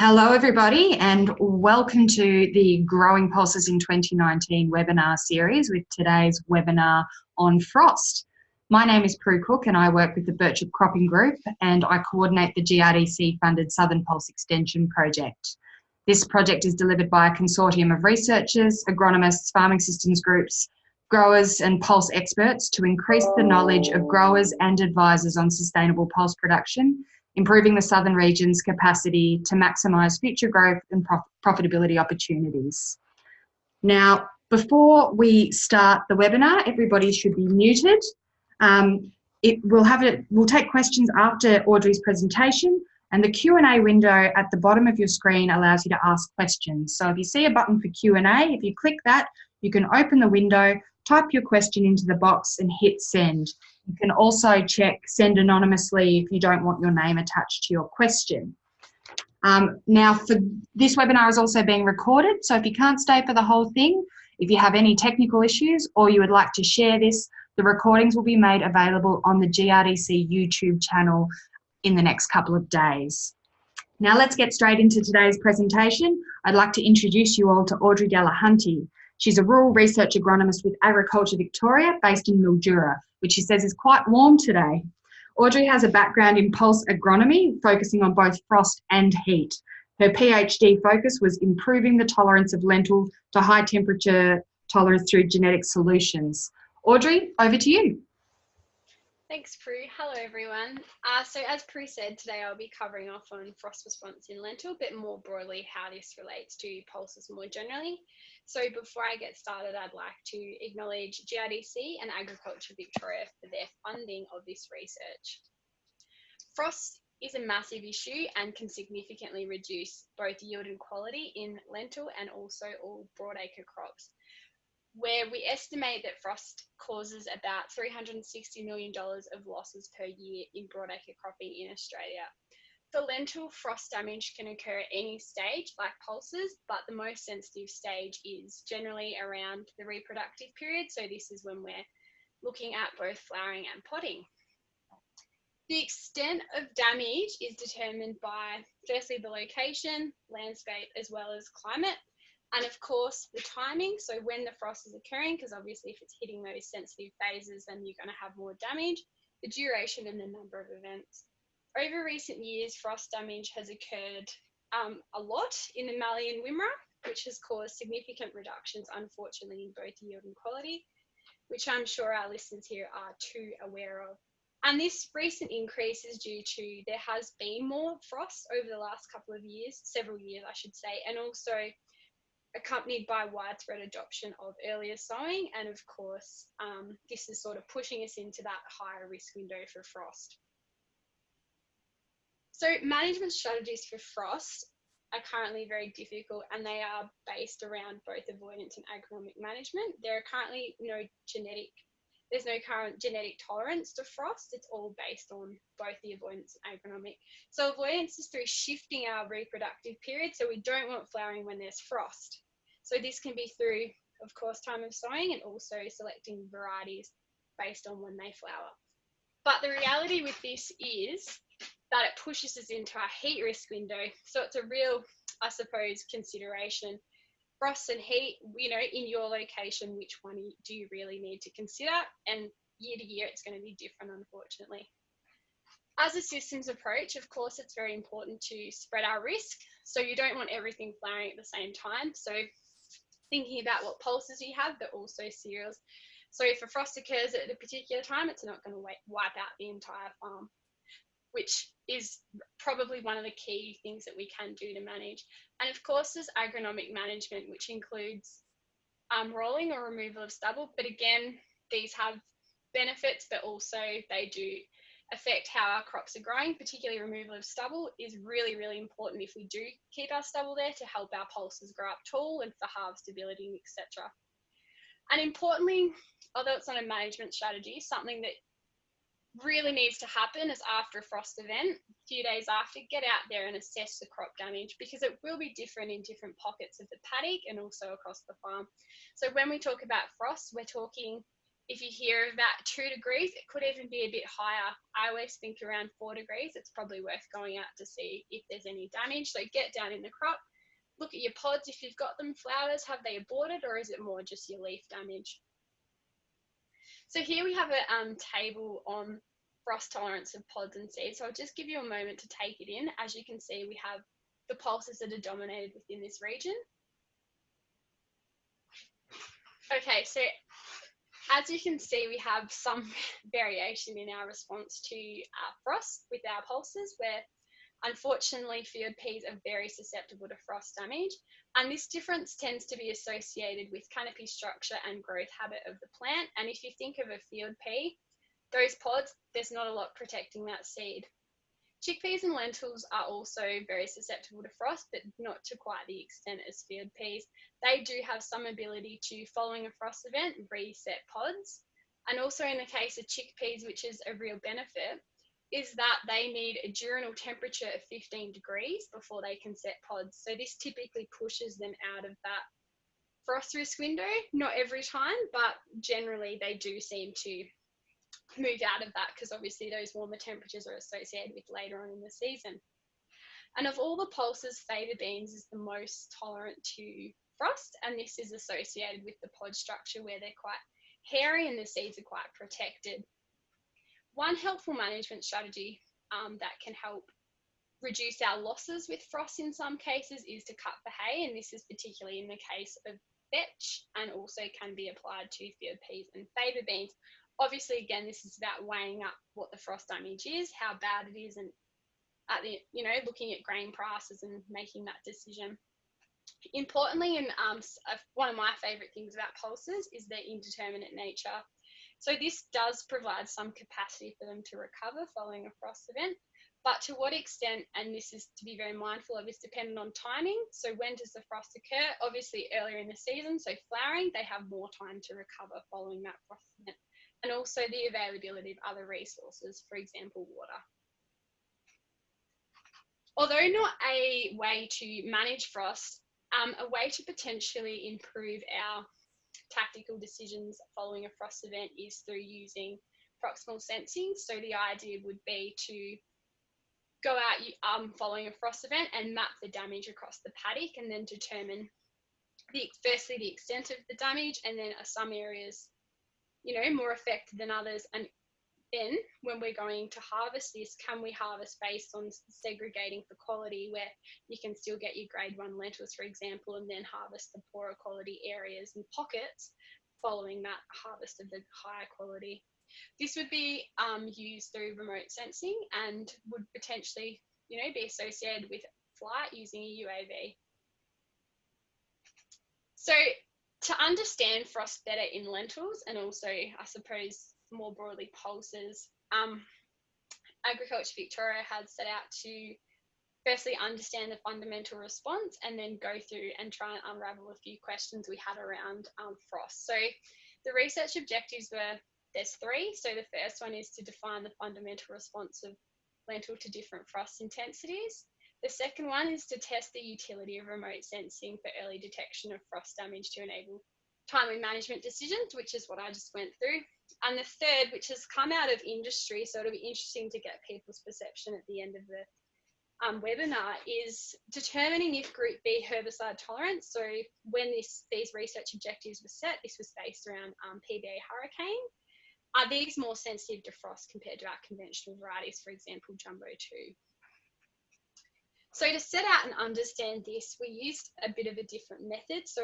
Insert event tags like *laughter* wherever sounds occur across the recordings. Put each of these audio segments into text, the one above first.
Hello, everybody, and welcome to the Growing Pulses in 2019 webinar series with today's webinar on frost. My name is Prue Cook and I work with the Birchip Cropping Group and I coordinate the GRDC funded Southern Pulse Extension project. This project is delivered by a consortium of researchers, agronomists, farming systems groups, growers and pulse experts to increase the knowledge of growers and advisors on sustainable pulse production improving the southern region's capacity to maximise future growth and prof profitability opportunities. Now, before we start the webinar, everybody should be muted. Um, it will have it. We'll take questions after Audrey's presentation, and the Q&A window at the bottom of your screen allows you to ask questions. So if you see a button for Q&A, if you click that, you can open the window, type your question into the box and hit send. You can also check send anonymously if you don't want your name attached to your question. Um, now, for this webinar is also being recorded, so if you can't stay for the whole thing, if you have any technical issues or you would like to share this, the recordings will be made available on the GRDC YouTube channel in the next couple of days. Now let's get straight into today's presentation. I'd like to introduce you all to Audrey Delahunty. She's a rural research agronomist with Agriculture Victoria based in Mildura, which she says is quite warm today. Audrey has a background in pulse agronomy, focusing on both frost and heat. Her PhD focus was improving the tolerance of lentil to high temperature tolerance through genetic solutions. Audrey, over to you. Thanks, Prue. Hello, everyone. Uh, so as Prue said, today I'll be covering off on frost response in lentil, but more broadly how this relates to pulses more generally. So before I get started, I'd like to acknowledge GRDC and Agriculture Victoria for their funding of this research. Frost is a massive issue and can significantly reduce both yield and quality in lentil and also all broadacre crops where we estimate that frost causes about $360 million of losses per year in broadacre cropping in Australia. For lentil, frost damage can occur at any stage, like pulses, but the most sensitive stage is generally around the reproductive period. So this is when we're looking at both flowering and podding. The extent of damage is determined by firstly the location, landscape, as well as climate. And of course, the timing, so when the frost is occurring, because obviously if it's hitting those sensitive phases, then you're going to have more damage, the duration and the number of events. Over recent years, frost damage has occurred um, a lot in the Mallee and Wimmera, which has caused significant reductions, unfortunately, in both yield and quality, which I'm sure our listeners here are too aware of. And this recent increase is due to there has been more frost over the last couple of years, several years, I should say, and also accompanied by widespread adoption of earlier sowing. And of course, um, this is sort of pushing us into that higher risk window for frost. So management strategies for frost are currently very difficult and they are based around both avoidance and agronomic management. There are currently no genetic, there's no current genetic tolerance to frost. It's all based on both the avoidance and agronomic. So avoidance is through shifting our reproductive period. So we don't want flowering when there's frost. So this can be through, of course, time of sowing and also selecting varieties based on when they flower. But the reality with this is that it pushes us into our heat risk window. So it's a real, I suppose, consideration. Frost and heat, you know, in your location, which one do you really need to consider? And year to year, it's going to be different, unfortunately. As a systems approach, of course, it's very important to spread our risk. So you don't want everything flowering at the same time. So thinking about what pulses you have, but also cereals. So if a frost occurs at a particular time, it's not going to wipe out the entire farm, which is probably one of the key things that we can do to manage. And of course, there's agronomic management, which includes um, rolling or removal of stubble. But again, these have benefits, but also they do affect how our crops are growing, particularly removal of stubble is really, really important if we do keep our stubble there to help our pulses grow up tall and for harvestability, etc. And importantly, although it's not a management strategy, something that really needs to happen is after a frost event, a few days after, get out there and assess the crop damage because it will be different in different pockets of the paddock and also across the farm. So when we talk about frost, we're talking if you hear about two degrees, it could even be a bit higher. I always think around four degrees, it's probably worth going out to see if there's any damage. So get down in the crop, look at your pods. If you've got them flowers, have they aborted or is it more just your leaf damage? So here we have a um, table on frost tolerance of pods and seeds. So I'll just give you a moment to take it in. As you can see, we have the pulses that are dominated within this region. Okay, so as you can see, we have some *laughs* variation in our response to uh, frost with our pulses, where unfortunately field peas are very susceptible to frost damage. And this difference tends to be associated with canopy structure and growth habit of the plant. And if you think of a field pea, those pods, there's not a lot protecting that seed. Chickpeas and lentils are also very susceptible to frost, but not to quite the extent as field peas. They do have some ability to, following a frost event, reset pods. And also in the case of chickpeas, which is a real benefit, is that they need a diurnal temperature of 15 degrees before they can set pods. So this typically pushes them out of that frost risk window. Not every time, but generally they do seem to move out of that because obviously those warmer temperatures are associated with later on in the season. And of all the pulses, faba beans is the most tolerant to frost, and this is associated with the pod structure where they're quite hairy and the seeds are quite protected. One helpful management strategy um, that can help reduce our losses with frost in some cases is to cut the hay, and this is particularly in the case of vetch and also can be applied to field peas and faba beans obviously, again, this is about weighing up what the frost damage is, how bad it is, and at the you know looking at grain prices and making that decision. Importantly, and um, one of my favourite things about pulses is their indeterminate nature. So this does provide some capacity for them to recover following a frost event, but to what extent, and this is to be very mindful of, is dependent on timing. So when does the frost occur? Obviously earlier in the season, so flowering, they have more time to recover following that frost event and also the availability of other resources, for example, water. Although not a way to manage frost, um, a way to potentially improve our tactical decisions following a frost event is through using proximal sensing. So the idea would be to go out um, following a frost event and map the damage across the paddock and then determine the firstly the extent of the damage and then some areas you know, more affected than others. And then when we're going to harvest this, can we harvest based on segregating for quality where you can still get your grade one lentils, for example, and then harvest the poorer quality areas and pockets following that harvest of the higher quality. This would be um, used through remote sensing and would potentially, you know, be associated with flight using a UAV. So to understand frost better in lentils and also, I suppose, more broadly pulses, um, Agriculture Victoria has set out to firstly understand the fundamental response and then go through and try and unravel a few questions we had around um, frost. So the research objectives were there's three. So the first one is to define the fundamental response of lentil to different frost intensities. The second one is to test the utility of remote sensing for early detection of frost damage to enable timely management decisions, which is what I just went through. And the third, which has come out of industry, so it'll be interesting to get people's perception at the end of the um, webinar, is determining if group B herbicide tolerance. So when this, these research objectives were set, this was based around um, PBA hurricane. Are these more sensitive to frost compared to our conventional varieties, for example, Jumbo 2? So to set out and understand this, we used a bit of a different method. So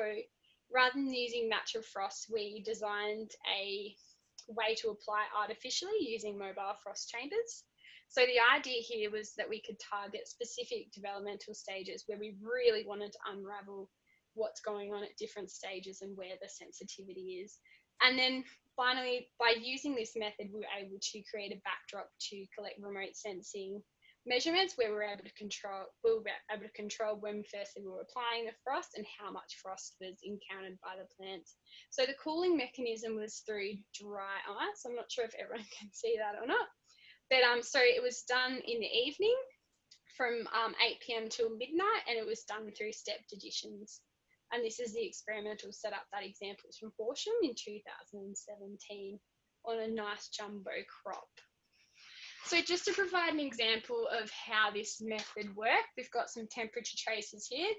rather than using natural frost, we designed a way to apply artificially using mobile frost chambers. So the idea here was that we could target specific developmental stages where we really wanted to unravel what's going on at different stages and where the sensitivity is. And then finally, by using this method, we were able to create a backdrop to collect remote sensing measurements where we were able to control we were able to control when firstly we were applying the frost and how much frost was encountered by the plants. So the cooling mechanism was through dry ice. I'm not sure if everyone *laughs* can see that or not. But um so it was done in the evening from um, 8 p.m. till midnight and it was done through stepped additions. And this is the experimental setup that examples from Horsham in 2017 on a nice jumbo crop. So just to provide an example of how this method worked, we've got some temperature traces here.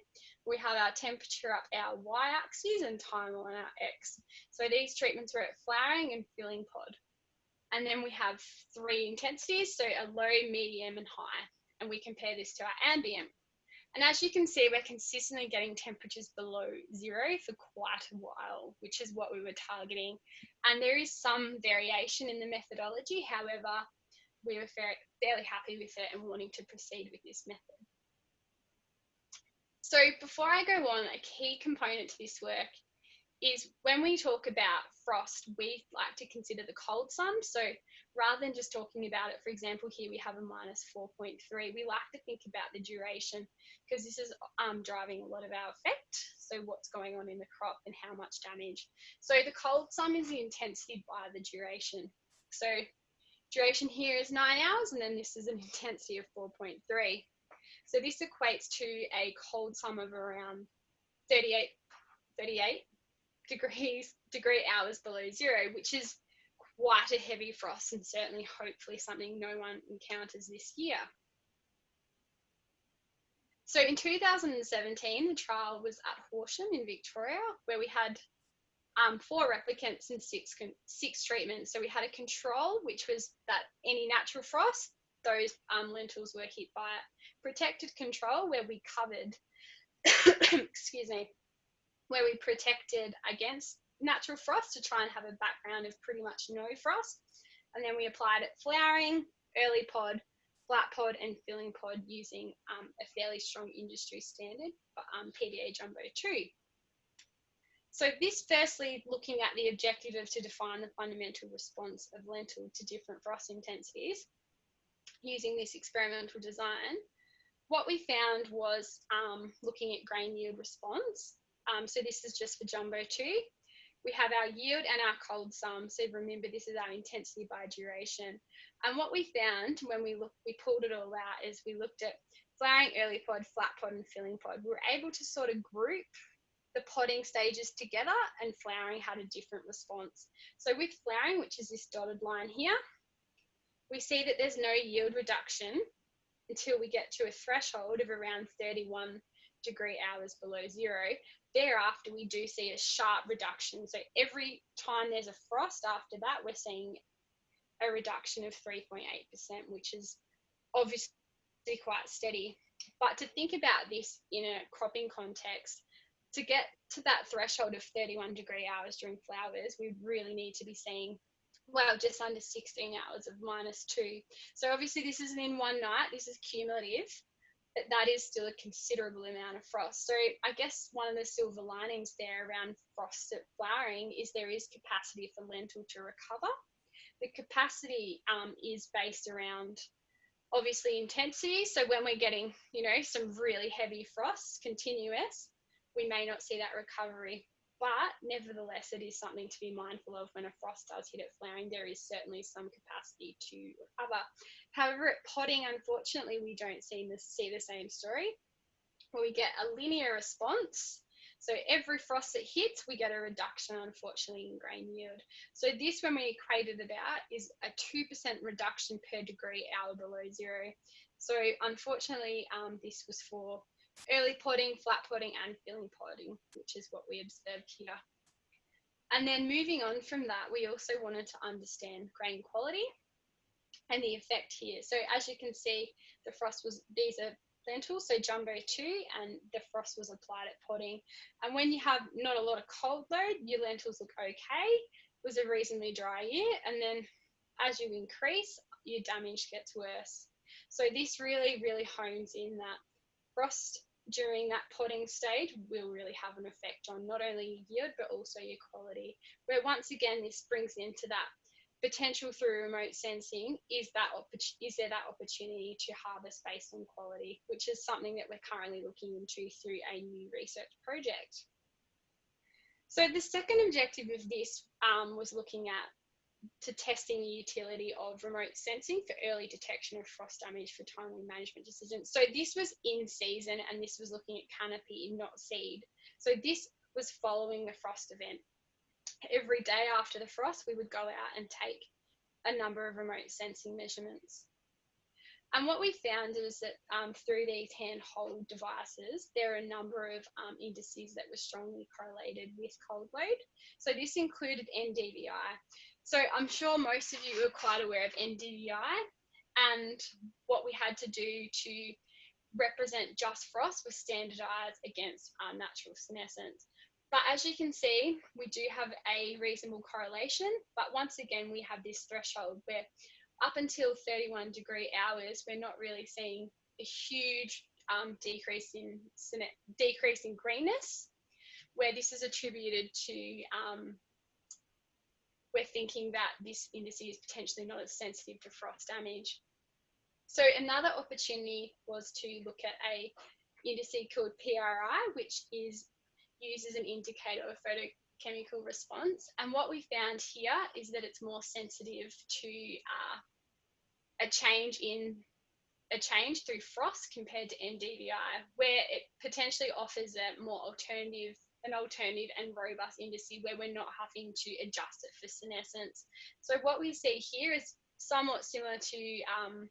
We have our temperature up our y-axis and time on our x. So these treatments were at flowering and filling pod. And then we have three intensities, so a low, medium and high. And we compare this to our ambient. And as you can see, we're consistently getting temperatures below zero for quite a while, which is what we were targeting. And there is some variation in the methodology. However, we were fairly happy with it and wanting to proceed with this method. So before I go on, a key component to this work is when we talk about frost, we like to consider the cold sum. So rather than just talking about it, for example, here we have a minus 4.3, we like to think about the duration because this is um, driving a lot of our effect. So what's going on in the crop and how much damage. So the cold sum is the intensity by the duration. So duration here is nine hours and then this is an *laughs* intensity of 4.3. So this equates to a cold sum of around 38, 38 degrees degree hours below zero, which is quite a heavy frost and certainly hopefully something no one encounters this year. So in 2017, the trial was at Horsham in Victoria, where we had um, four replicants and six, six treatments. So we had a control, which was that any natural frost, those um, lentils were hit by it. Protected control, where we covered, *coughs* excuse me, where we protected against natural frost to try and have a background of pretty much no frost. And then we applied it flowering, early pod, flat pod and filling pod using um, a fairly strong industry standard, um, PBA Jumbo 2. So this firstly looking at the objective of to define the fundamental response of lentil to different frost intensities using this experimental design. What we found was um, looking at grain yield response. Um, so this is just for Jumbo 2. We have our yield and our cold sum. So remember, this is our intensity by duration. And what we found when we looked, we pulled it all out is we looked at flowering early pod, flat pod, and filling pod. We were able to sort of group the podding stages together and flowering had a different response. So with flowering, which is this dotted line here, we see that there's no yield reduction until we get to a threshold of around 31 degree hours below zero. Thereafter, we do see a sharp reduction. So every time there's a frost after that, we're seeing a reduction of 3.8%, which is obviously quite steady. But to think about this in a cropping context, to get to that threshold of 31 degree hours during flowers, we really need to be seeing well, just under 16 hours of minus two. So obviously this isn't in one night, this is cumulative, but that is still a considerable amount of frost. So I guess one of the silver linings there around frost at flowering is there is capacity for lentil to recover. The capacity um, is based around obviously intensity. So when we're getting, you know, some really heavy frosts continuous, we may not see that recovery. But nevertheless, it is something to be mindful of when a frost does hit at flowering. There is certainly some capacity to recover. However, at podding, unfortunately, we don't see the, see the same story. We get a linear response. So every frost that hits, we get a reduction, unfortunately, in grain yield. So this, when we equated it out, is a 2% reduction per degree hour below zero. So unfortunately, um, this was for early podding, flat podding, and filling podding, which is what we observed here. And then moving on from that, we also wanted to understand grain quality and the effect here. So as you can see, the frost was, these are lentils, so jumbo two, and the frost was applied at podding. And when you have not a lot of cold load, your lentils look okay. It was a reasonably dry year. And then as you increase, your damage gets worse. So this really, really hones in that frost during that podding stage will really have an effect on not only yield but also your quality. Where once again this brings into that potential through remote sensing is that is there that opportunity to harvest based on quality, which is something that we're currently looking into through a new research project. So the second objective of this um, was looking at to testing the utility of remote sensing for early detection of frost damage for timely management decisions. So this was in season and this was looking at canopy, not seed. So this was following the frost event. Every day after the frost, we would go out and take a number of remote sensing measurements. And what we found is that um, through these handhold devices, there are a number of um, indices that were strongly correlated with cold load. So this included NDVI. So I'm sure most of you are quite aware of NDVI and what we had to do to represent just frost was standardized against uh, natural senescence. But as you can see, we do have a reasonable correlation, but once again, we have this threshold where up until 31 degree hours, we're not really seeing a huge um, decrease in decrease in greenness, where this is attributed to um, we're thinking that this indice is potentially not as sensitive to frost damage. So another opportunity was to look at a indice called PRI, which is used as an indicator of photochemical response. And what we found here is that it's more sensitive to uh, a change in a change through frost compared to NDVI, where it potentially offers a more alternative an alternative and robust indice where we're not having to adjust it for senescence. So what we see here is somewhat similar to um,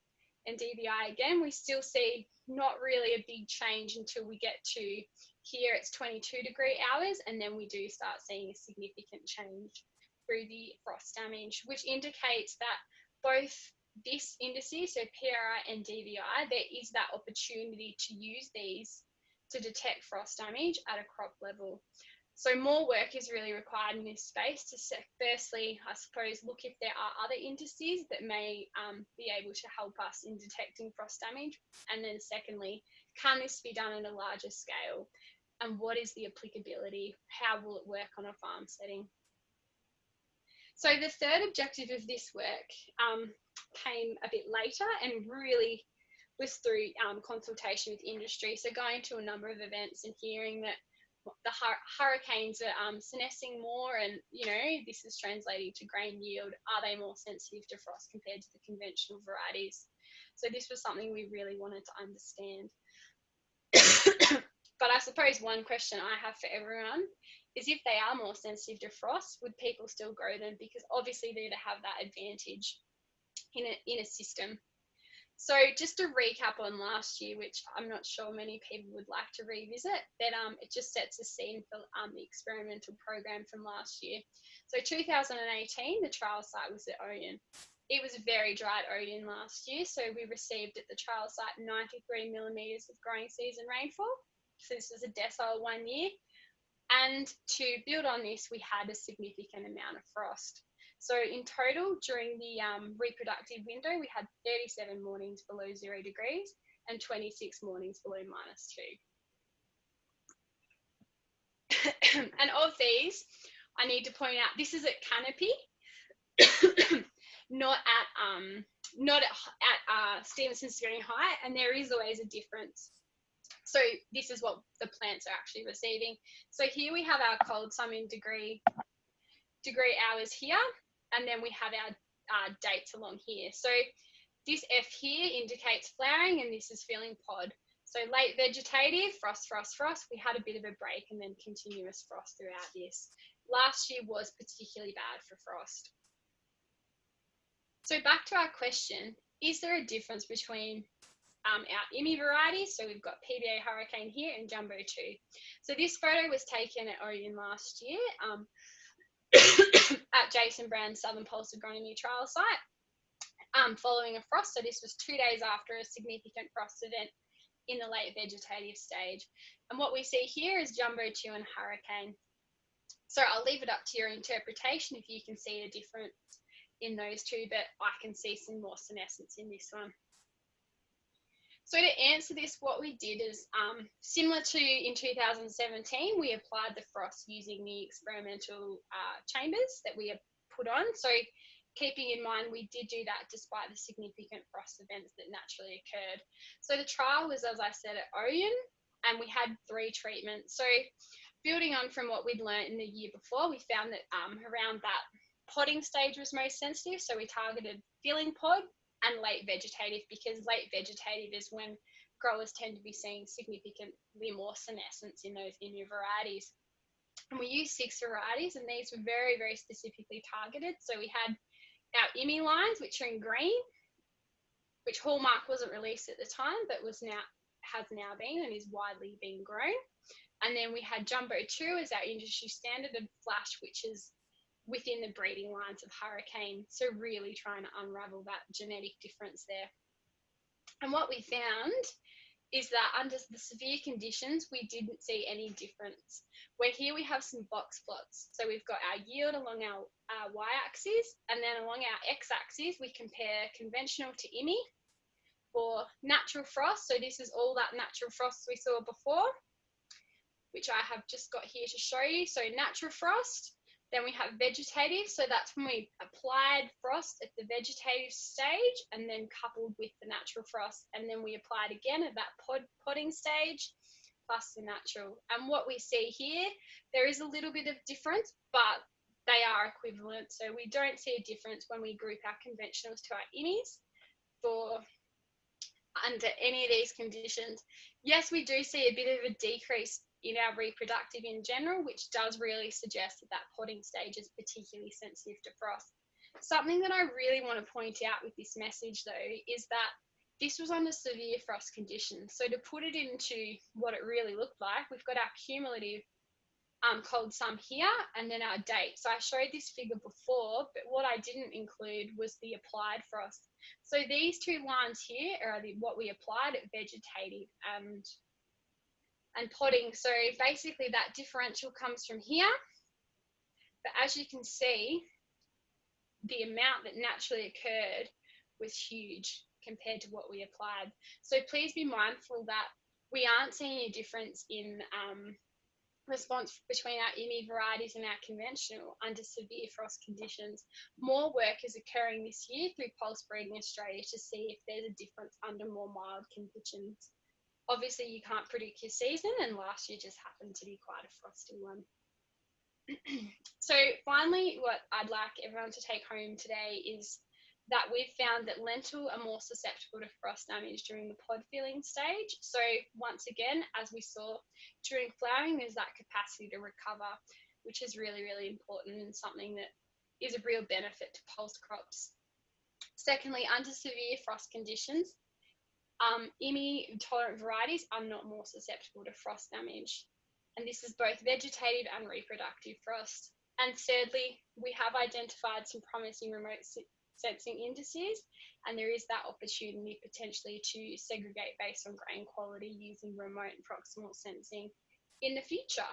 DVI again. We still see not really a big change until we get to here it's 22 degree hours and then we do start seeing a significant change through the frost damage, which indicates that both this indices, so PRI and DVI, there is that opportunity to use these to detect frost damage at a crop level. So more work is really required in this space to firstly, I suppose, look if there are other indices that may um, be able to help us in detecting frost damage. And then secondly, can this be done at a larger scale? And what is the applicability? How will it work on a farm setting? So the third objective of this work um, came a bit later and really was through um, consultation with industry. So going to a number of events and hearing that the hur hurricanes are um, senescing more and, you know, this is translating to grain yield. Are they more sensitive to frost compared to the conventional varieties? So this was something we really wanted to understand. *coughs* but I suppose one question I have for everyone is if they are more sensitive to frost, would people still grow them? Because obviously they'd have that advantage in a, in a system so just to recap on last year, which I'm not sure many people would like to revisit, but um, it just sets a scene for um, the experimental program from last year. So 2018, the trial site was at Oyen. It was a very dry at Oyen last year, so we received at the trial site 93 millimetres of growing season rainfall. So this was a decile one year. And to build on this, we had a significant amount of frost. So in total, during the um, reproductive window, we had 37 mornings below zero degrees and 26 mornings below minus two. *coughs* and of these, I need to point out, this is at canopy, *coughs* not at um, not at, at uh, Stevenson height, and there is always a difference. So this is what the plants are actually receiving. So here we have our cold sum in degree degree hours here, and then we have our uh, dates along here. So this F here indicates flowering and this is filling pod. So late vegetative, frost, frost, frost. We had a bit of a break and then continuous frost throughout this. Last year was particularly bad for frost. So back to our question, is there a difference between um, our IMI varieties? So we've got PBA Hurricane here and Jumbo 2. So this photo was taken at Oyen last year. Um, *coughs* *coughs* at Jason Brand's Southern Pulse Agronomy trial site um, following a frost. So this was two days after a significant frost event in the late vegetative stage. And what we see here is Jumbo 2 and Hurricane. So I'll leave it up to your interpretation if you can see a difference in those two, but I can see some more senescence in this one. So to answer this, what we did is um, similar to in 2017, we applied the frost using the experimental uh, chambers that we have put on. So keeping in mind we did do that despite the significant frost events that naturally occurred. So the trial was, as I said, at Oyen, and we had three treatments. So building on from what we'd learned in the year before, we found that um, around that podding stage was most sensitive, so we targeted filling pod and late vegetative because late vegetative is when growers tend to be seeing significantly more senescence in those IMI varieties. And we used six varieties, and these were very, very specifically targeted. So we had our IMI lines, which are in green, which Hallmark wasn't released at the time, but was now has now been and is widely being grown. And then we had Jumbo 2 as our industry standard and Flash, which is within the breeding lines of Hurricane. So really trying to unravel that genetic difference there. And what we found is that under the severe conditions, we didn't see any difference. Where here we have some box plots. So we've got our yield along our, our y-axis, and then along our x-axis, we compare conventional to IMI for natural frost. So this is all that natural frost we saw before, which I have just got here to show you. So natural frost, then we have vegetative, so that's when we applied frost at the vegetative stage and then coupled with the natural frost. And then we applied again at that pod, podding stage plus the natural. And what we see here, there is a little bit of difference, but they are equivalent. So we don't see a difference when we group our conventionals to our IMIs for under any of these conditions. Yes, we do see a bit of a decrease in our reproductive in general, which does really suggest that that podding stage is particularly sensitive to frost. Something that I really want to point out with this message though is that this was under severe frost conditions. So to put it into what it really looked like, we've got our cumulative um, cold sum here and then our date. So I showed this figure before, but what I didn't include was the applied frost. So these two lines here are the, what we applied at vegetative and and podding. So basically that differential comes from here. But as you can see, the amount that naturally occurred was huge compared to what we applied. So please be mindful that we aren't seeing a difference in um, response between our IMI varieties and our conventional under severe frost conditions. More work is occurring this year through Pulse Breeding Australia to see if there's a difference under more mild conditions obviously you can't predict your season and last year just happened to be quite a frosty one. *clears throat* so finally, what I'd like everyone to take home today is that we've found that lentil are more susceptible to frost damage during the pod filling stage. So once again, as we saw during flowering, there's that capacity to recover, which is really, really important and something that is a real benefit to pulse crops. Secondly, under severe frost conditions, um, IMI tolerant varieties are not more susceptible to frost damage. And this is both vegetative and reproductive frost. And thirdly, we have identified some promising remote sensing indices, and there is that opportunity potentially to segregate based on grain quality using remote and proximal sensing in the future.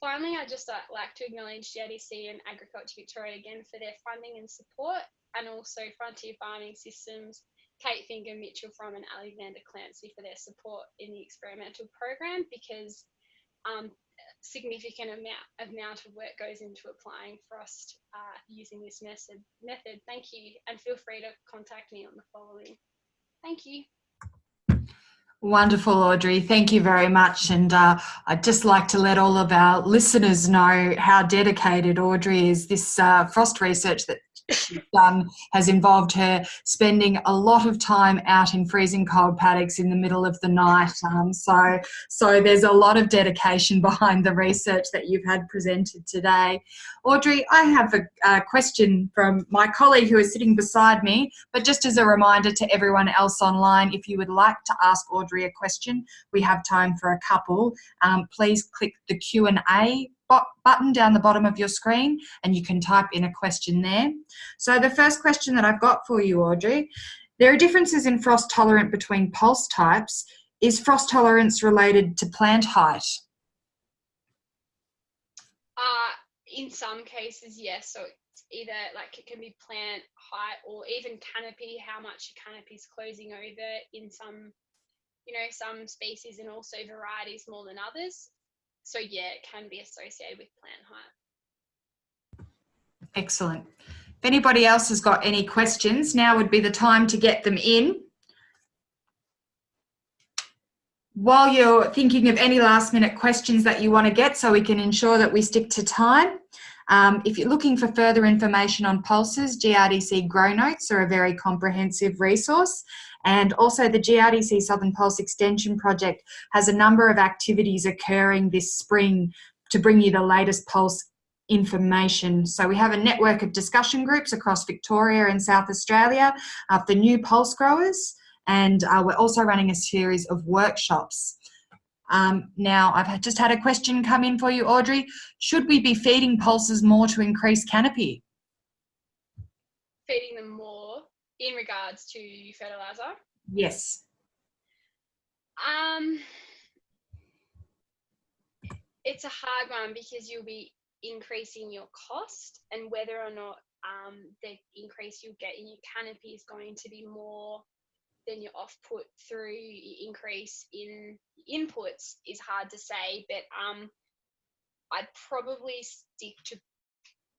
Finally, I'd just like to acknowledge GRDC and Agriculture Victoria again for their funding and support, and also Frontier Farming Systems Kate Finger, Mitchell From and Alexander Clancy for their support in the experimental program because um, significant amount, amount of work goes into applying frost uh, using this method. method. Thank you and feel free to contact me on the following. Thank you. Wonderful, Audrey. Thank you very much. And uh, I'd just like to let all of our listeners know how dedicated Audrey is. This uh, frost research that she's done has involved her spending a lot of time out in freezing cold paddocks in the middle of the night. Um, so, so there's a lot of dedication *laughs* behind the research that you've had presented today. Audrey, I have a, a question from my colleague who is sitting beside me, but just as a reminder to everyone else online, if you would like to ask Audrey a question, we have time for a couple. Um, please click the Q&A button down the bottom of your screen and you can type in a question there. So the first question that I've got for you, Audrey, there are differences in frost tolerant between pulse types. Is frost tolerance related to plant height? Uh, in some cases, yes. So it's either like it can be plant height or even canopy, how much your canopy is closing over in some, you know, some species and also varieties more than others so yeah, it can be associated with plant height. Excellent. If anybody else has got any questions, now would be the time to get them in. While you're thinking of any last minute questions that you want to get so we can ensure that we stick to time, Um, if you're looking for further information on pulses, GRDC Grow Notes are a very comprehensive resource. And also the GRDC Southern Pulse Extension Project has a number of activities occurring this spring to bring you the latest pulse information. So we have a network of discussion groups across Victoria and South Australia for new pulse growers. And uh, we're also running a series of workshops. Um, now, I've just had a question come in for you, Audrey. Should we be feeding pulses more to increase canopy? Feeding them more in regards to fertilizer? Yes. Um, it's a hard one because you'll be increasing your cost and whether or not um, the increase you'll get in your canopy is going to be more than your output through your increase in inputs is hard to say but um, I'd probably stick to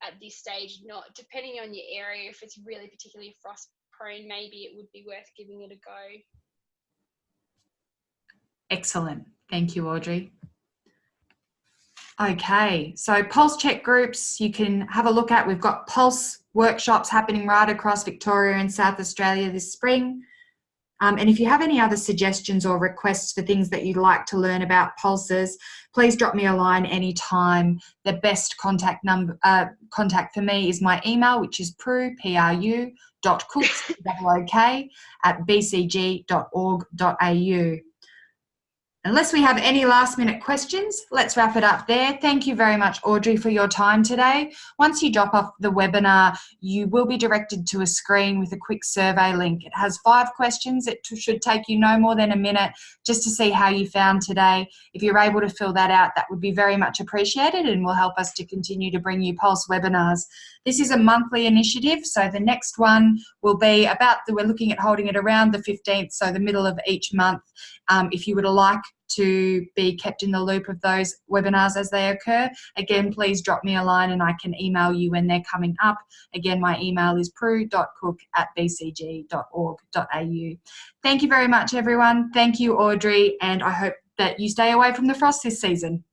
at this stage not depending on your area if it's really particularly frost prone maybe it would be worth giving it a go excellent thank you audrey Okay, so pulse check groups you can have a look at. We've got pulse workshops happening right across Victoria and South Australia this spring. Um, and if you have any other suggestions or requests for things that you'd like to learn about pulses, please drop me a line anytime. The best contact number uh, contact for me is my email, which is pru, P-R-U, dot cooks, at bcg.org.au. Unless we have any last minute questions, let's wrap it up there. Thank you very much, Audrey, for your time today. Once you drop off the webinar, you will be directed to a screen with a quick survey link. It has five questions. It should take you no more than a minute just to see how you found today. If you're able to fill that out, that would be very much appreciated and will help us to continue to bring you Pulse webinars. This is a monthly initiative, so the next one will be about, the, we're looking at holding it around the 15th, so the middle of each month. Um, if you would like to be kept in the loop of those webinars as they occur, again, please drop me a line and I can email you when they're coming up. Again, my email is pru.cook at bcg.org.au. Thank you very much, everyone. Thank you, Audrey, and I hope that you stay away from the frost this season.